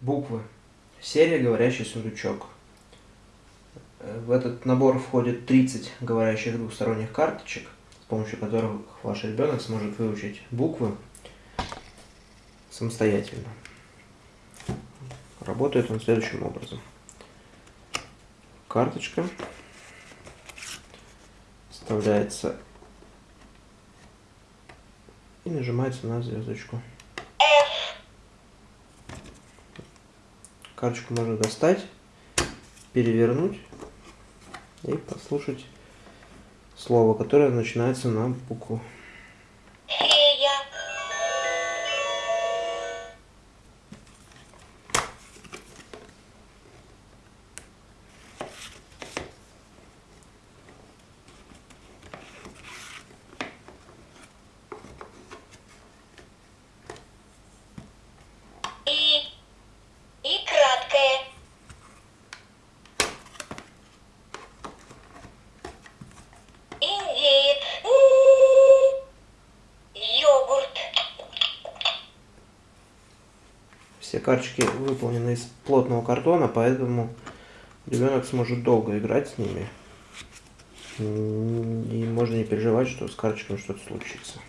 Буквы. Серия «Говорящий сундучок». В этот набор входит 30 говорящих двухсторонних карточек, с помощью которых ваш ребенок сможет выучить буквы самостоятельно. Работает он следующим образом. Карточка вставляется и нажимается на звездочку. Карточку можно достать, перевернуть и послушать слово, которое начинается на букву. Все карточки выполнены из плотного картона, поэтому ребенок сможет долго играть с ними. И можно не переживать, что с карточками что-то случится.